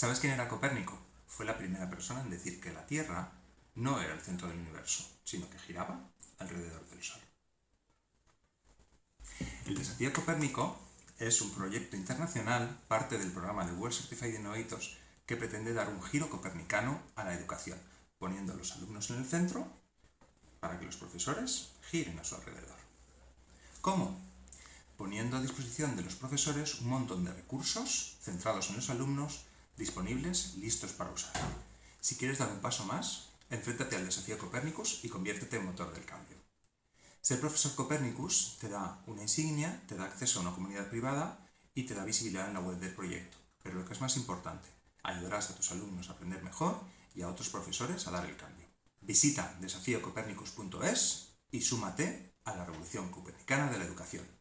¿Sabes quién era Copérnico? Fue la primera persona en decir que la Tierra no era el centro del universo, sino que giraba alrededor del Sol. El Desafío Copérnico es un proyecto internacional, parte del programa de World Certified Innovators, que pretende dar un giro copernicano a la educación, poniendo a los alumnos en el centro para que los profesores giren a su alrededor. ¿Cómo? Poniendo a disposición de los profesores un montón de recursos centrados en los alumnos, disponibles, listos para usar. Si quieres dar un paso más, enfréntate al desafío Copernicus y conviértete en motor del cambio. Ser profesor Copernicus te da una insignia, te da acceso a una comunidad privada y te da visibilidad en la web del proyecto. Pero lo que es más importante, ayudarás a tus alumnos a aprender mejor y a otros profesores a dar el cambio. Visita desafíocopernicus.es y súmate a la revolución copernicana de la educación.